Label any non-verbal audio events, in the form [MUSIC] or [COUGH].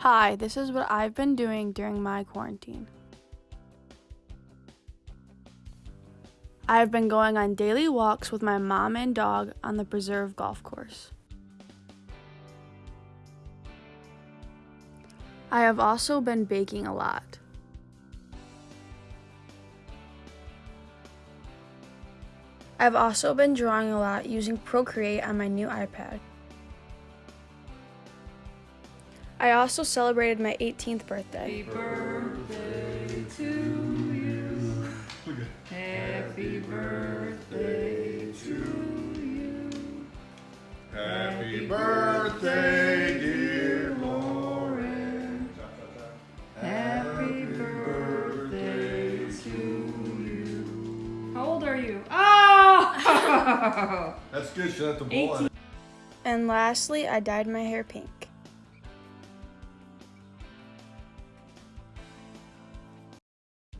Hi, this is what I've been doing during my quarantine. I've been going on daily walks with my mom and dog on the Preserve Golf Course. I have also been baking a lot. I've also been drawing a lot using Procreate on my new iPad. I also celebrated my 18th birthday. Happy birthday to you. Happy birthday to you. Happy birthday, dear Lauren. Happy birthday to you. How old are you? Oh! [LAUGHS] That's good. Shut the ball. And lastly, I dyed my hair pink.